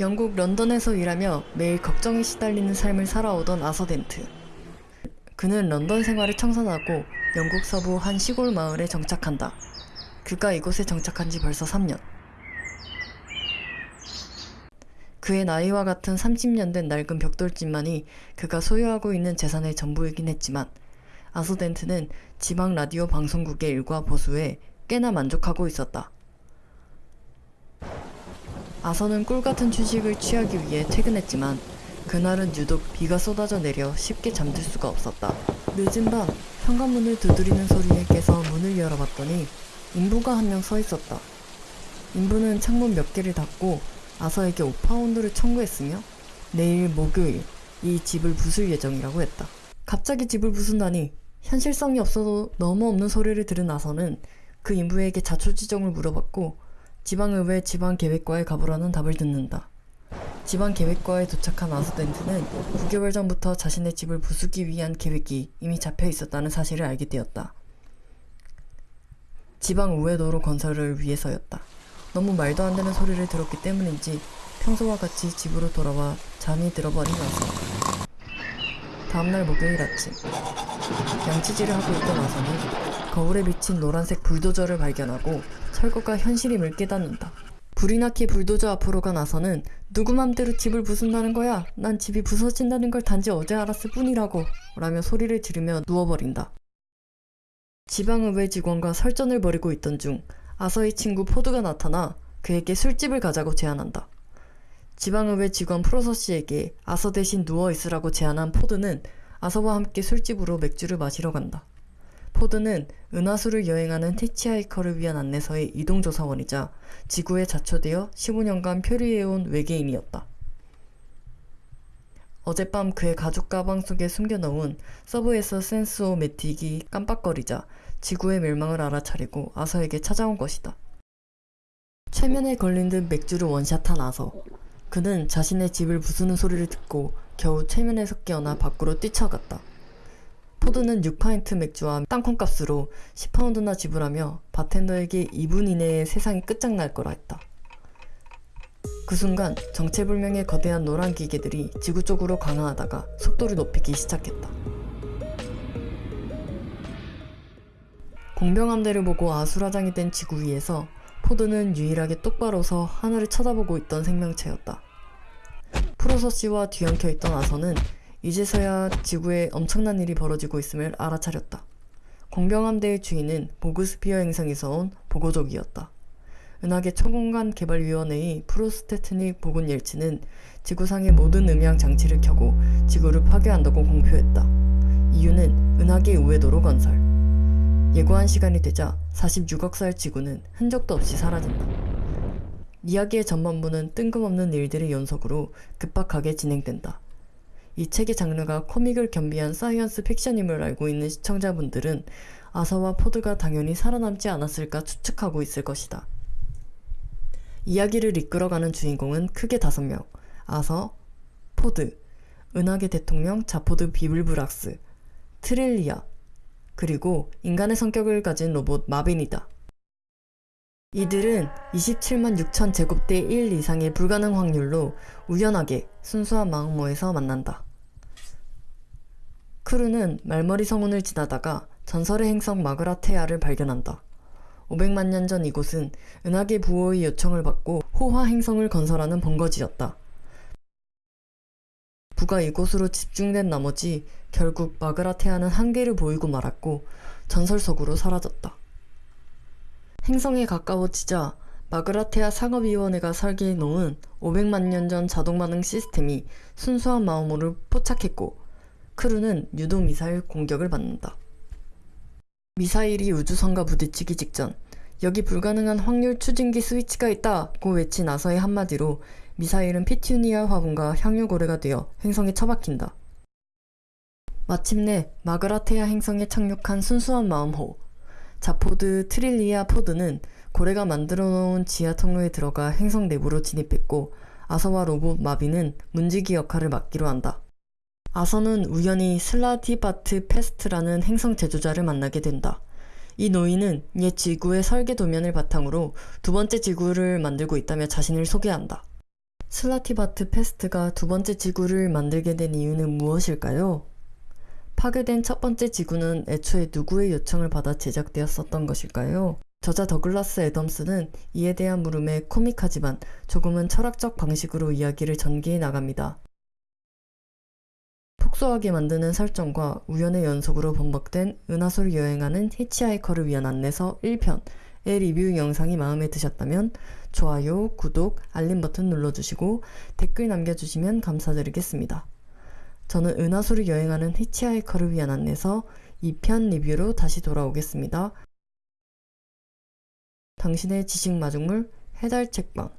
영국 런던에서 일하며 매일 걱정에 시달리는 삶을 살아오던 아서덴트. 그는 런던 생활을 청산하고 영국 서부 한 시골 마을에 정착한다. 그가 이곳에 정착한 지 벌써 3년. 그의 나이와 같은 30년 된 낡은 벽돌집만이 그가 소유하고 있는 재산의 전부이긴 했지만 아서덴트는 지방 라디오 방송국의 일과 보수에 꽤나 만족하고 있었다. 아서는 꿀같은 휴식을 취하기 위해 퇴근했지만 그날은 유독 비가 쏟아져 내려 쉽게 잠들 수가 없었다. 늦은 밤 현관문을 두드리는 소리에 깨서 문을 열어봤더니 인부가 한 명 서 있었다. 인부는 창문 몇 개를 닫고 아서에게 5파운드를 청구했으며 내일 목요일 이 집을 부술 예정이라고 했다. 갑자기 집을 부순다니 현실성이 없어도 너무 없는 소리를 들은 아서는 그 인부에게 자초지종을 물어봤고 지방의회 지방계획과에 가보라는 답을 듣는다. 지방계획과에 도착한 아서덴트는 9개월 전부터 자신의 집을 부수기 위한 계획이 이미 잡혀 있었다는 사실을 알게 되었다. 지방우회도로 건설을 위해서였다. 너무 말도 안 되는 소리를 들었기 때문인지 평소와 같이 집으로 돌아와 잠이 들어버린 아서. 다음날 목요일 아침 양치질을 하고 있던 아서는 거울에 비친 노란색 불도저를 발견하고 철거가 현실임을 깨닫는다. 불이 나게 불도저 앞으로 간 아서는 누구 맘대로 집을 부순다는 거야? 난 집이 부서진다는 걸 단지 어제 알았을 뿐이라고 라며 소리를 지르며 누워버린다. 지방의회 직원과 설전을 벌이고 있던 중 아서의 친구 포드가 나타나 그에게 술집을 가자고 제안한다. 지방의회 직원 프로서 씨에게 아서 대신 누워 있으라고 제안한 포드는 아서와 함께 술집으로 맥주를 마시러 간다. 포드는 은하수를 여행하는 티치하이커를 위한 안내서의 이동조사원이자 지구에 자초되어 15년간 표류해온 외계인이었다. 어젯밤 그의 가죽 가방 속에 숨겨놓은 서브에서 센스오 매틱이 깜빡거리자 지구의 멸망을 알아차리고 아서에게 찾아온 것이다. 최면에 걸린 듯 맥주를 원샷한 아서. 그는 자신의 집을 부수는 소리를 듣고 겨우 최면에서 깨어나 밖으로 뛰쳐갔다. 포드는 6파인트 맥주와 땅콩값으로 10파운드나 지불하며 바텐더에게 2분 이내에 세상이 끝장날 거라 했다. 그 순간 정체불명의 거대한 노란 기계들이 지구 쪽으로 강화하다가 속도를 높이기 시작했다. 공병함대를 보고 아수라장이 된 지구 위에서 포드는 유일하게 똑바로 서 하늘을 쳐다보고 있던 생명체였다. 프로서 씨와 뒤엉켜 있던 아서는 이제서야 지구에 엄청난 일이 벌어지고 있음을 알아차렸다. 공병함대의 주인은 보그스피어 행성에서 온 보고족이었다. 은하계 초공간 개발위원회의 프로스테트닉 보군 옐치는 지구상의 모든 음향 장치를 켜고 지구를 파괴한다고 공표했다. 이유는 은하계 우회도로 건설. 예고한 시간이 되자 46억 살 지구는 흔적도 없이 사라진다. 이야기의 전반부는 뜬금없는 일들의 연속으로 급박하게 진행된다. 이 책의 장르가 코믹을 겸비한 사이언스 픽션임을 알고 있는 시청자분들은 아서와 포드가 당연히 살아남지 않았을까 추측하고 있을 것이다. 이야기를 이끌어가는 주인공은 크게 다섯 명. 아서, 포드, 은하계 대통령 자포드 비블브락스, 트릴리아, 그리고 인간의 성격을 가진 로봇 마빈이다. 이들은 27만 6천 제곱대 1 이상의 불가능 확률로 우연하게 순수한 마음모에서 만난다. 크루는 말머리 성운을 지나다가 전설의 행성 마그라테아를 발견한다. 500만 년 전 이곳은 은하계 부호의 요청을 받고 호화 행성을 건설하는 본거지였다. 부가 이곳으로 집중된 나머지 결국 마그라테아는 한계를 보이고 말았고 전설 속으로 사라졌다. 행성에 가까워지자 마그라테아 상업위원회가 설계해 놓은 500만 년 전 자동 반응 시스템이 순수한 마음으로 포착했고 크루는 유도 미사일 공격을 받는다. 미사일이 우주선과 부딪히기 직전 여기 불가능한 확률 추진기 스위치가 있다 고 외친 나서의 한마디로 미사일은 피튜니아 화분과 향유 고래가 되어 행성에 처박힌다. 마침내 마그라테아 행성에 착륙한 순수한 마음호 자포드 트릴리아 포드는 고래가 만들어 놓은 지하 통로에 들어가 행성 내부로 진입했고 아서와 로봇 마빈은 문지기 역할을 맡기로 한다. 아서는 우연히 슬라티바트 페스트라는 행성 제조자를 만나게 된다. 이 노인은 옛 지구의 설계 도면을 바탕으로 두 번째 지구를 만들고 있다며 자신을 소개한다. 슬라티바트 페스트가 두 번째 지구를 만들게 된 이유는 무엇일까요? 파괴된 첫 번째 지구는 애초에 누구의 요청을 받아 제작되었었던 것일까요? 저자 더글라스 애덤스는 이에 대한 물음에 코믹하지만 조금은 철학적 방식으로 이야기를 전개해 나갑니다. 폭소하게 만드는 설정과 우연의 연속으로 범벅된 은하수를 여행하는 히치하이커를 위한 안내서 1편의 리뷰 영상이 마음에 드셨다면 좋아요, 구독, 알림 버튼 눌러주시고 댓글 남겨주시면 감사드리겠습니다. 저는 은하수를 여행하는 히치하이커를 위한 안내서 2편 리뷰로 다시 돌아오겠습니다. 당신의 지식 마중물 해달 책방